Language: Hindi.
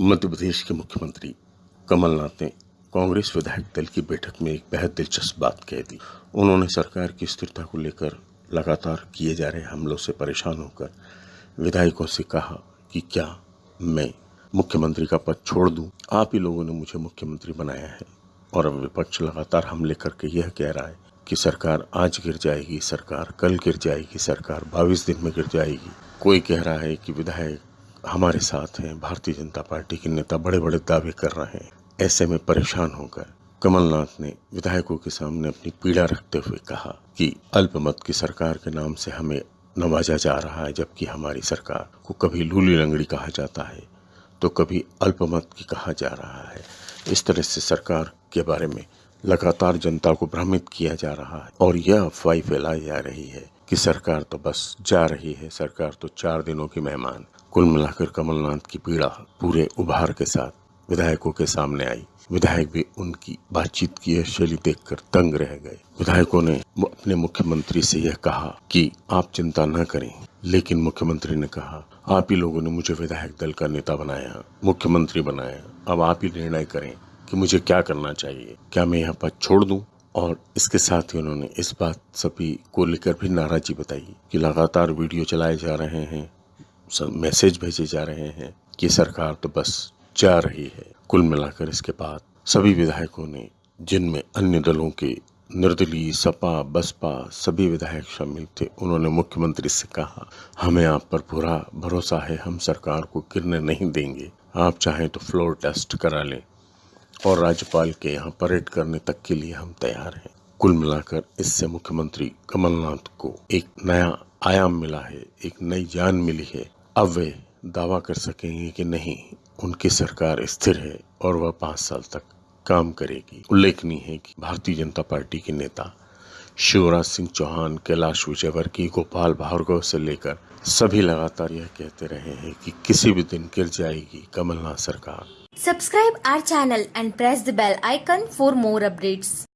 मध्य प्रदेश के मुख्यमंत्री कमलनाथ ने कांग्रेस विधायक दल की बैठक में एक बेहद दिलचस्प बात कह दी उन्होंने सरकार की स्थिरता को लेकर लगातार किए जा रहे हमलों से परेशान होकर विधायकों से कहा कि क्या मैं मुख्यमंत्री का पद छोड़ दूँ? आप ही लोगों ने मुझे मुख्यमंत्री बनाया है और अब विपक्ष लगातार हमले करके यह कह रहा है कि सरकार आज गिर जाएगी, सरकार कल गिर जाएगी, सरकार बाईस दिन में गिर जाएगी कोई कह रहा है कि विधायक हमारे साथ हैं, भारतीय जनता पार्टी के नेता बड़े बड़े दावे कर रहे हैं। ऐसे में परेशान होकर कमलनाथ ने विधायकों के सामने अपनी पीड़ा रखते हुए कहा कि अल्पमत की सरकार के नाम से हमें नवाजा जा रहा है, जबकि हमारी सरकार को कभी लूली लंगड़ी कहा जाता है तो कभी अल्पमत की कहा जा रहा है। इस तरह से सरकार के बारे में लगातार जनता को भ्रमित किया जा रहा है और यह अफवाही फैलाई जा रही है कि सरकार तो बस जा रही है, सरकार तो चार दिनों की मेहमान कुल मिलाकर कमलनाथ की पीड़ा पूरे उभार के साथ विधायकों के सामने आई। विधायक भी उनकी बातचीत की यह शैली देखकर तंग रह गए। विधायकों ने अपने मुख्यमंत्री से यह कहा कि आप चिंता न करें, लेकिन मुख्यमंत्री ने कहा, आप ही लोगों ने मुझे विधायक दल का नेता बनाया, मुख्यमंत्री बनाया। अब आप ही निर्णय करें कि मुझे क्या करना चाहिए। क्या मैं यह पद छोड़ दूँ? और इसके साथ ही उन्होंने इस बात सभी को लेकर भी नाराजी बताई कि लगातार वीडियो चलाए जा रहे हैं मैसेज भेजे जा रहे हैं कि सरकार तो बस जा रही है। कुल मिलाकर इसके बाद सभी विधायकों ने, जिनमें अन्य दलों के निर्दलीय, सपा, बसपा सभी विधायक शामिल थे, उन्होंने मुख्यमंत्री से कहा, हमें आप पर पूरा भरोसा है, हम सरकार को गिरने नहीं देंगे। आप चाहें तो फ्लोर टेस्ट करा लें और राज्यपाल के यहाँ परेड करने तक के लिए हम तैयार हैं। कुल मिलाकर इससे मुख्यमंत्री कमलनाथ को एक नया आयाम मिला है, एक नई जान मिली है अब वे दावा कर सकेंगे कि नहीं, उनकी सरकार स्थिर है और वह पाँच साल तक काम करेगी उल्लेखनीय है कि भारतीय जनता पार्टी के नेता शिवराज सिंह चौहान, कैलाश विजयवर्गीय, गोपाल भार्गव से लेकर सभी लगातार यह कहते रहे हैं कि किसी भी दिन गिर जाएगी कमलनाथ सरकार Subscribe our channel and press the bell icon for more updates.